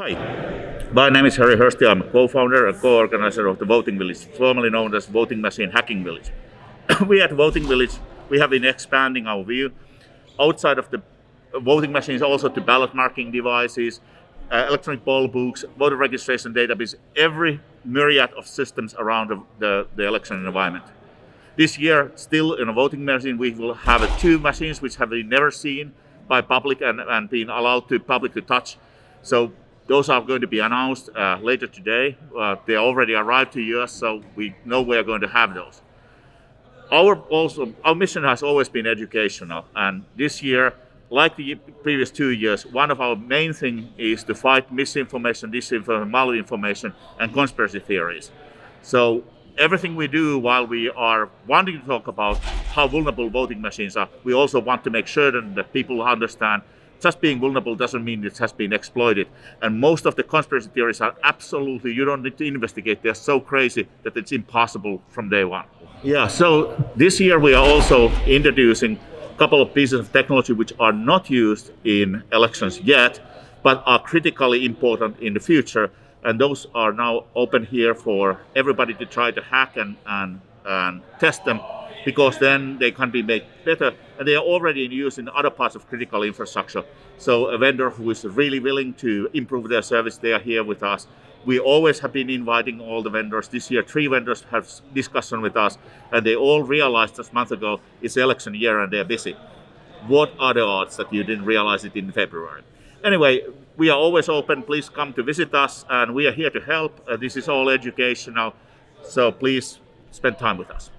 Hi, my name is Harry Hursti. I'm a co-founder and co-organizer of the Voting Village, formerly known as Voting Machine Hacking Village. we at Voting Village, we have been expanding our view outside of the voting machines also to ballot marking devices, uh, electronic poll books, voter registration database, every myriad of systems around the, the, the election environment. This year, still in a voting machine, we will have two machines which have been never seen by public and, and been allowed to public to touch. So those are going to be announced uh, later today. Uh, they already arrived to us, so we know we are going to have those. Our also our mission has always been educational, and this year, like the previous two years, one of our main thing is to fight misinformation, disinformation, malinformation, and conspiracy theories. So everything we do while we are wanting to talk about how vulnerable voting machines are, we also want to make sure that people understand just being vulnerable doesn't mean it has been exploited. And most of the conspiracy theories are absolutely, you don't need to investigate. They're so crazy that it's impossible from day one. Yeah, so this year we are also introducing a couple of pieces of technology which are not used in elections yet, but are critically important in the future. And those are now open here for everybody to try to hack and, and, and test them because then they can be made better and they are already in use in other parts of critical infrastructure. So a vendor who is really willing to improve their service, they are here with us. We always have been inviting all the vendors. This year, three vendors have discussion with us and they all realized just month ago it's election year and they're busy. What are the odds that you didn't realize it in February? Anyway, we are always open. Please come to visit us and we are here to help. Uh, this is all educational. So please spend time with us.